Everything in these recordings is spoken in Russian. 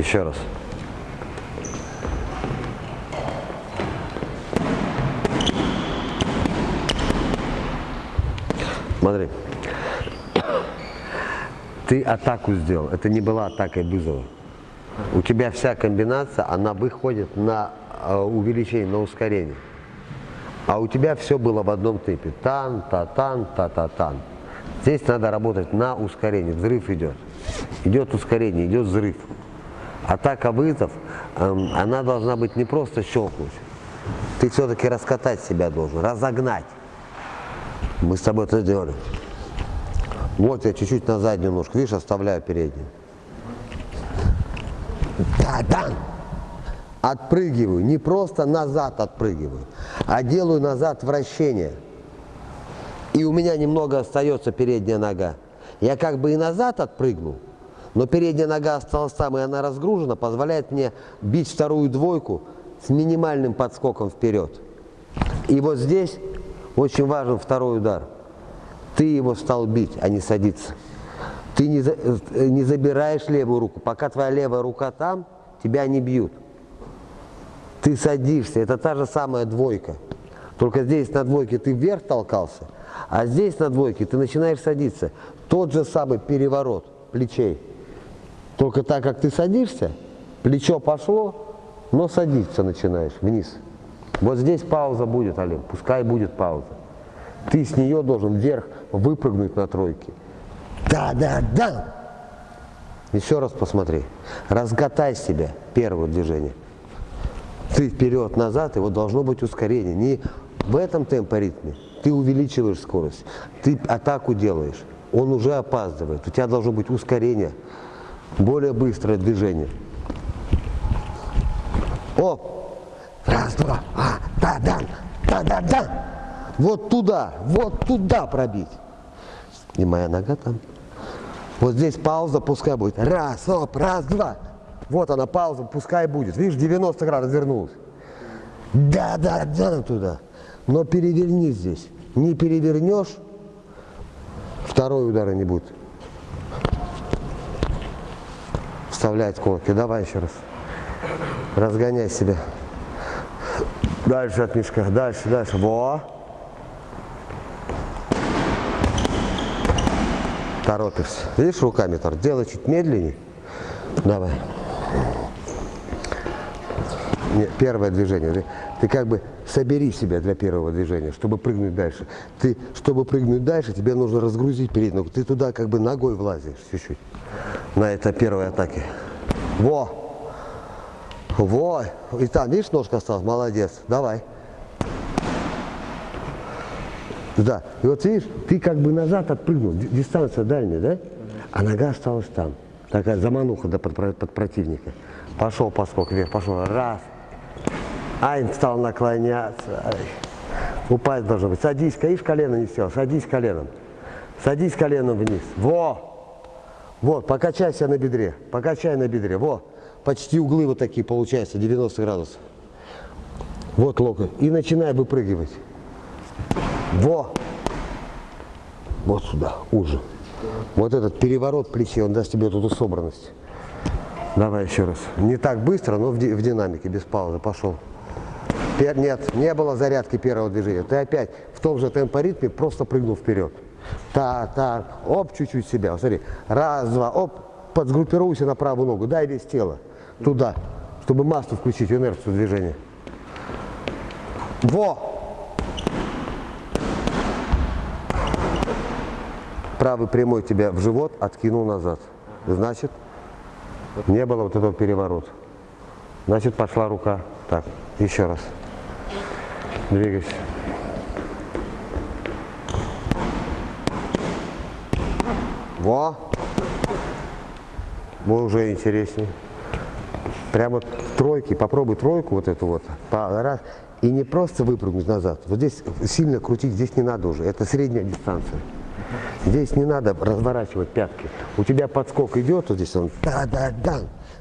Еще раз. Смотри. Ты атаку сделал. Это не была атакой вызова. У тебя вся комбинация, она выходит на э, увеличение, на ускорение. А у тебя все было в одном темпе. Тан, та, тан, та, та, тан. Здесь надо работать на ускорение. Взрыв идет. Идет ускорение, идет взрыв. Атака вызов, эм, она должна быть не просто щелкнуть. Ты все-таки раскатать себя должен, разогнать. Мы с тобой это сделали. Вот я чуть-чуть на заднюю ножку, видишь, оставляю переднюю. Да, да. Отпрыгиваю, не просто назад отпрыгиваю, а делаю назад вращение. И у меня немного остается передняя нога. Я как бы и назад отпрыгнул, но передняя нога осталась там, и она разгружена, позволяет мне бить вторую двойку с минимальным подскоком вперед. И вот здесь очень важен второй удар. Ты его стал бить, а не садиться. Ты не, за, э, не забираешь левую руку. Пока твоя левая рука там, тебя не бьют. Ты садишься. Это та же самая двойка. Только здесь на двойке ты вверх толкался, а здесь на двойке ты начинаешь садиться. Тот же самый переворот плечей. Только так как ты садишься, плечо пошло, но садиться начинаешь вниз. Вот здесь пауза будет, Олег, пускай будет пауза. Ты с нее должен вверх выпрыгнуть на тройке. Да, да, да. Еще раз посмотри. Разготай себя. Первое движение. Ты вперед, назад, и вот должно быть ускорение. Не в этом темпоритме. Ты увеличиваешь скорость. Ты атаку делаешь. Он уже опаздывает. У тебя должно быть ускорение. Более быстрое движение. О! Раз, два, а, да, да, да, да, да. Вот туда, вот туда пробить. И моя нога там. Вот здесь пауза, пускай будет. Раз, оп, раз, два. Вот она, пауза, пускай будет. Видишь, 90 градусов вернулась. Да, да, да, туда. Но переверни здесь. Не перевернешь, второй удара не будет. Вставлять колки. Давай еще раз. Разгоняй себя. Дальше от мешка. Дальше, дальше. Во. Торопишься. Видишь, руками тор. Делай чуть медленнее. Давай. Нет, первое движение. Ты, ты как бы собери себя для первого движения, чтобы прыгнуть дальше. Ты, чтобы прыгнуть дальше, тебе нужно разгрузить переднюю. Ты туда как бы ногой влазишь чуть-чуть на это первой атаке. Во! Во! И там, видишь, ножка осталась? Молодец. Давай. Да. И вот видишь, ты как бы назад отпрыгнул, дистанция дальняя, да? А нога осталась там. Такая замануха да, под, под противника. Пошел поскок вверх, пошел. Раз. Ай, стал наклоняться. Ай. Упасть должно быть. Садись, видишь, колено не сел. Садись коленом. Садись коленом вниз. Во! Вот, покачайся на бедре. Покачай на бедре. Во! Почти углы вот такие получаются, 90 градусов. Вот локоть. И начинай выпрыгивать. Во! Вот сюда, уже. Вот этот переворот плечей, он даст тебе эту собранность. Давай еще раз. Не так быстро, но в, ди в динамике, без паузы. Пошел. Нет, не было зарядки первого движения. Ты опять в том же темпоритме просто прыгнул вперед. Та, та, оп, чуть-чуть себя. Смотри, раз, два, оп, подсгруппируйся на правую ногу, дай весь тело туда, чтобы массу включить, инерцию движения. Во! правый прямой тебя в живот откинул назад. Значит, не было вот этого переворота. Значит, пошла рука. Так, еще раз. Двигайся. Во! Во, уже интереснее. Прямо в тройке, попробуй тройку вот эту вот. Раз. И не просто выпрыгнуть назад. Вот здесь сильно крутить здесь не надо уже. Это средняя дистанция. Здесь не надо разворачивать пятки. У тебя подскок идет, вот здесь он, да-да-да.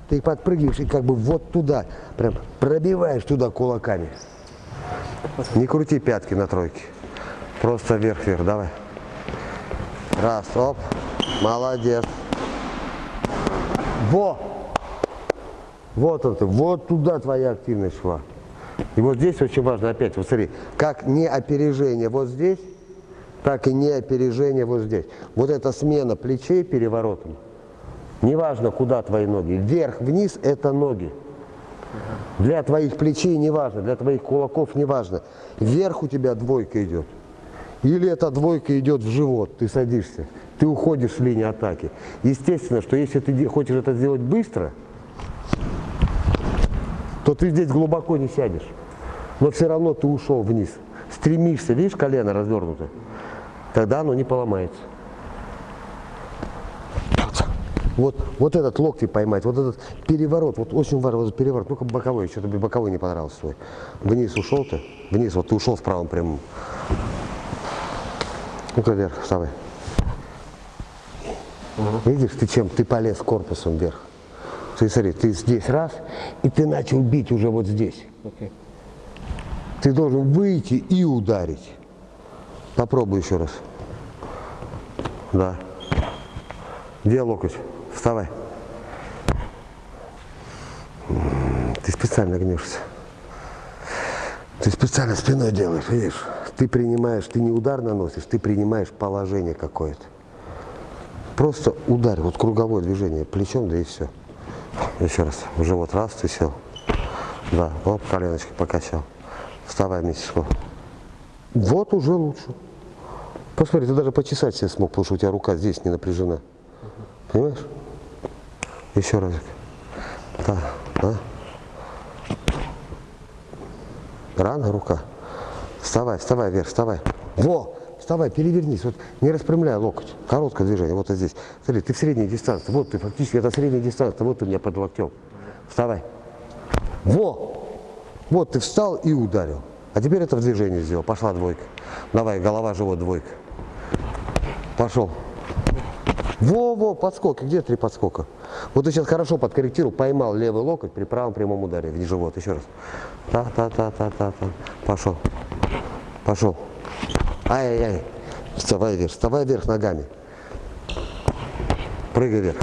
Ты подпрыгиваешь и как бы вот туда, прям пробиваешь туда кулаками. Не крути пятки на тройке. Просто вверх-вверх, давай. Раз, оп, молодец. Во! Вот он ты, вот туда твоя активность шла. И вот здесь очень важно, опять, вот смотри, как не опережение вот здесь, так и не опережение вот здесь. Вот эта смена плечей переворотом, неважно, куда твои ноги, вверх-вниз – это ноги. Для твоих плечей не важно, для твоих кулаков не важно. Вверх у тебя двойка идет. Или эта двойка идет в живот, ты садишься, ты уходишь с линии атаки. Естественно, что если ты хочешь это сделать быстро, то ты здесь глубоко не сядешь. Но все равно ты ушел вниз. Стремишься, видишь, колено развернуто, тогда оно не поломается. Вот, вот этот локти поймать, вот этот переворот, вот очень важно, вот переворот, ну-ка боковой, что-то боковой не понравился свой. Вниз ушел ты, вниз, вот ты ушел в правом прямом. Ну-ка вверх, вставай. Угу. Видишь, ты чем, ты полез корпусом вверх. Ты смотри, ты здесь раз, и ты начал бить уже вот здесь. Okay. Ты должен выйти и ударить. Попробуй еще раз. Да. Где локоть? Вставай. Ты специально гнешься. Ты специально спиной делаешь, видишь? Ты принимаешь, ты не удар наносишь, ты принимаешь положение какое-то. Просто ударь, вот круговое движение, плечом, да и все. Еще раз, в живот раз, ты сел. Да, оп, коленочки покачал. Вставай, месячку. Вот уже лучше. Посмотри, ты даже почесать себе смог, потому что у тебя рука здесь не напряжена. Понимаешь? Еще разик. Да, да. Рано рука. Вставай, вставай вверх, вставай. Во! Вставай, перевернись. Вот не распрямляй локоть. Короткое движение. Вот здесь. Смотри, ты в средней дистанции. Вот ты фактически, это средняя дистанция. Вот ты у меня под локтем. Вставай. Во! Вот ты встал и ударил. А теперь это в движении сделал. Пошла двойка. Давай, голова, живот, двойка. Пошел. Во-во, подскок. Где три подскока? Вот ты сейчас хорошо подкорректировал, поймал левый локоть при правом прямом ударе в живот. Еще раз. Та-та-та-та-та-та. Пошел. Пошел. Ай-яй-яй. Вставай вверх. Вставай вверх ногами. Прыгай вверх.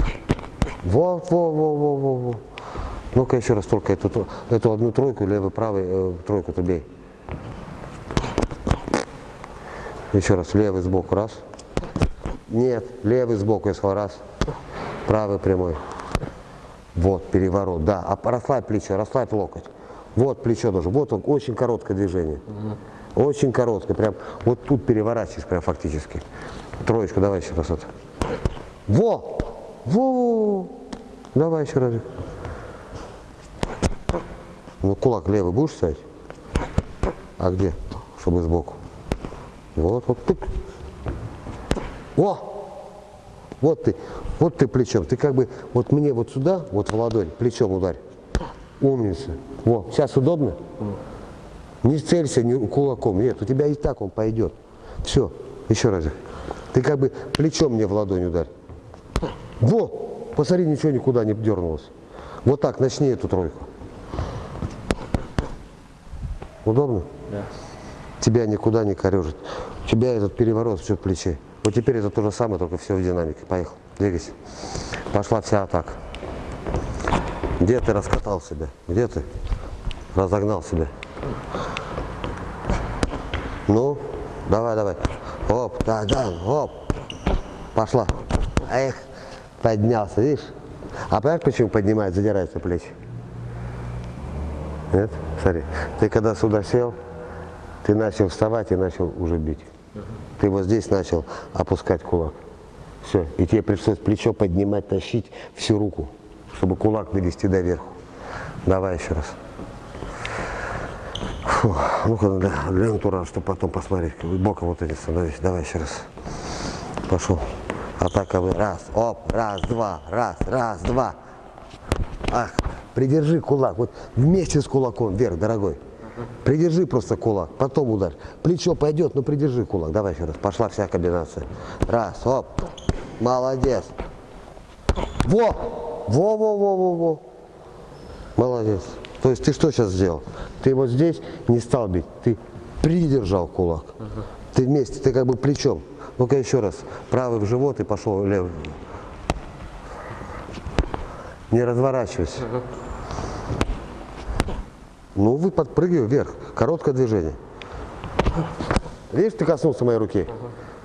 Во-во-во-во-во-во. Ну-ка еще раз только эту, эту одну тройку, левый, правый, э, тройку-то бей. Еще раз, левый сбоку, раз. Нет, левый сбоку, если раз. Правый прямой. Вот, переворот, да. А расслабь плечо, расслабь локоть. Вот плечо тоже. Вот он, очень короткое движение. Очень короткое, прям вот тут переворачиваешь прям фактически. Троечку давай еще раз. Вот. Во! Во! Давай еще раз. Ну, кулак левый будешь ставить? А где? Чтобы сбоку. Вот, вот, тык. О! Вот ты, вот ты плечом. Ты как бы, вот мне вот сюда, вот в ладонь, плечом ударь. Умница. Вот, сейчас удобно? Не целься ни кулаком. Нет, у тебя и так он пойдет. Все, еще раз. Ты как бы плечом мне в ладонь ударь. Во! Посмотри, ничего никуда не дернулось. Вот так, начни эту тройку. Удобно? Да. Тебя никуда не корежит. У тебя этот переворот в плече. Вот теперь это то же самое, только все в динамике. Поехал. Двигайся. Пошла вся атака. Где ты раскатал себя? Где ты разогнал себя? Ну, давай, давай. Оп, да, да, оп. Пошла. Эх, поднялся, видишь? А понимаешь, почему поднимает, задирается плечи? Нет? Смотри, ты когда сюда сел, ты начал вставать и начал уже бить. Ты вот здесь начал опускать кулак. Все, и тебе пришлось плечо поднимать, тащить всю руку, чтобы кулак довести до верху. Давай еще раз. Ну-ка, для, для натура, чтобы потом посмотреть. Боком вот эти становись. Давай еще раз. Пошел. Атака вы. Раз, оп, раз, два, раз, раз, два. Ах, Придержи кулак, вот вместе с кулаком вверх, дорогой. Придержи просто кулак, потом удар. Плечо пойдет, но придержи кулак. Давай еще раз, пошла вся комбинация. Раз, оп, молодец. Во, во, во, во, во, во. Молодец. То есть ты что сейчас сделал? Ты вот здесь не стал бить, ты придержал кулак. Ты вместе, ты как бы плечом. Ну-ка еще раз. Правый в живот и пошел левый. Не разворачивайся. Ну, вы подпрыгивай вверх. Короткое движение. Видишь, ты коснулся моей руки?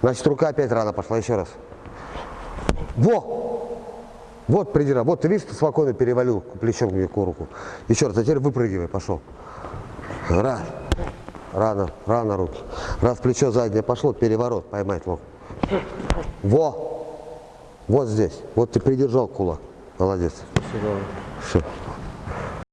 Значит, рука опять рано пошла. Еще раз. Во! Вот придира. Вот ты видишь, ты спокойно перевалил плечом мне к руку. Еще раз, а теперь выпрыгивай, пошел. Раз. Рано, рано руки. Раз плечо заднее пошло, переворот, поймать лоб. Во! Вот здесь. Вот ты придержал кулак. Молодец. Все.